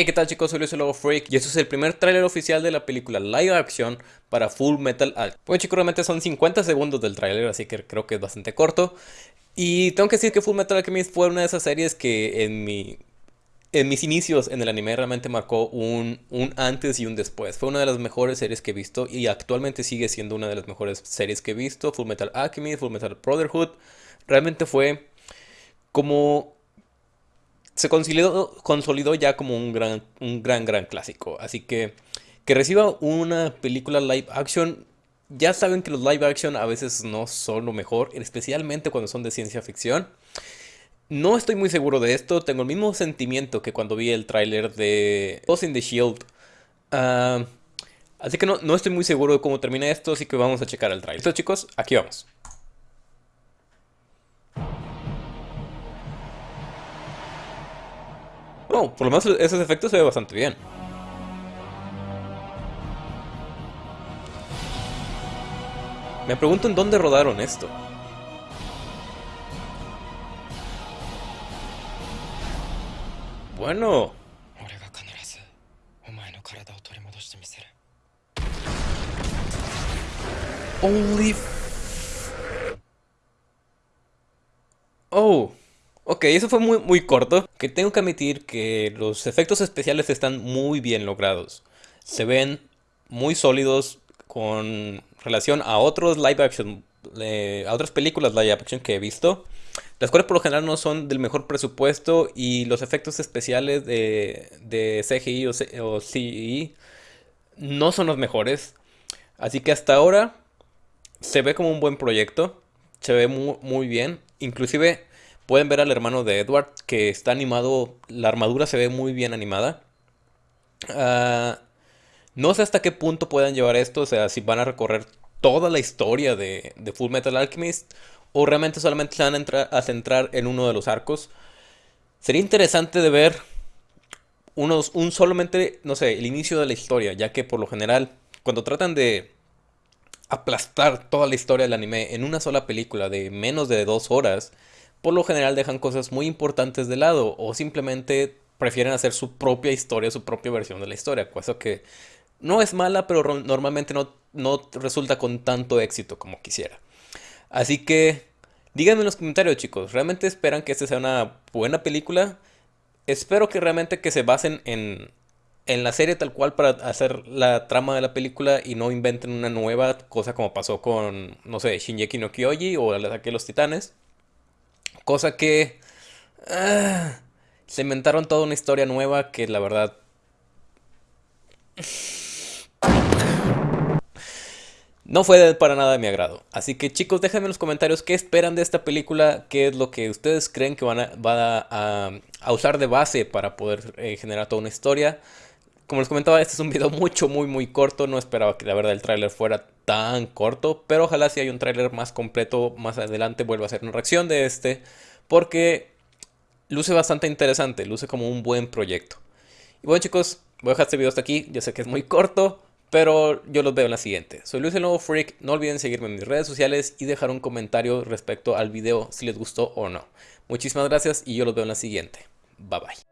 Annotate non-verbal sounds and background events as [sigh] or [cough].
Hey, ¿qué tal chicos? Soy Luis el Freak y este es el primer tráiler oficial de la película live action para Full Metal Alchemist. Bueno chicos, realmente son 50 segundos del tráiler, así que creo que es bastante corto. Y tengo que decir que Full Metal Alchemist fue una de esas series que en mi... En mis inicios en el anime realmente marcó un, un antes y un después. Fue una de las mejores series que he visto y actualmente sigue siendo una de las mejores series que he visto. Full Metal Alchemist, Full Metal Brotherhood. Realmente fue como se consolidó, ya como un gran, un gran, gran clásico. Así que que reciba una película live action, ya saben que los live action a veces no son lo mejor, especialmente cuando son de ciencia ficción. No estoy muy seguro de esto, tengo el mismo sentimiento que cuando vi el tráiler de Ghost in the Shield. Ah, así que no, no estoy muy seguro de cómo termina esto, así que vamos a checar el tráiler. Listo chicos, aquí vamos. Por lo menos esos efectos se ve bastante bien. Me pregunto en dónde rodaron esto. Bueno. Holy... Oh. Ok, eso fue muy, muy corto. Que tengo que admitir que los efectos especiales están muy bien logrados. Se ven muy sólidos con relación a otros live action, a otras películas live action que he visto. Las cuales por lo general no son del mejor presupuesto y los efectos especiales de, de CGI o, CGI no son los mejores. Así que hasta ahora se ve como un buen proyecto. Se ve muy, muy bien. Inclusive Pueden ver al hermano de Edward que está animado, la armadura se ve muy bien animada. Ah, no sé hasta qué punto puedan llevar esto, o sea, si van a recorrer toda la historia de, Full Metal Alchemist o realmente solamente se van a, a, centrar en uno de los arcos. Sería interesante de ver unos, un solamente, no sé, el inicio de la historia, ya que por lo general, cuando tratan de aplastar toda la historia del anime en una sola película de menos de dos horas, por lo general dejan cosas muy importantes de lado o simplemente prefieren hacer su propia historia, su propia versión de la historia, cosa que no es mala, pero normalmente no, no resulta con tanto éxito como quisiera. Así que díganme en los comentarios chicos, ¿realmente esperan que esta sea una buena película? Espero que realmente que se basen en, en la serie tal cual para hacer la trama de la película y no inventen una nueva cosa como pasó con, no sé, Shinjeki no Kyoji o el ataque de los titanes. Cosa que... Ah, se inventaron toda una historia nueva que la verdad... No fue para nada de mi agrado. Así que chicos, déjenme en los comentarios qué esperan de esta película, qué es lo que ustedes creen que van a, usar de base para poder eh, generar toda una historia. Como les comentaba, este es un video [laughs] mucho, muy, muy corto. No esperaba que la verdad el tráiler fuera tan corto. Pero ojalá si hay un tráiler más completo más adelante vuelva a hacer una reacción de este. Porque luce bastante interesante. Luce como un buen proyecto. Y bueno chicos, voy a dejar este video hasta aquí. Yo sé que es muy corto. Pero yo los veo en la siguiente. Soy Luis el Nuevo Freak. No olviden seguirme en mis redes sociales y dejar un comentario respecto al video si les gustó o no. Muchísimas gracias y yo los veo en la siguiente. Bye bye.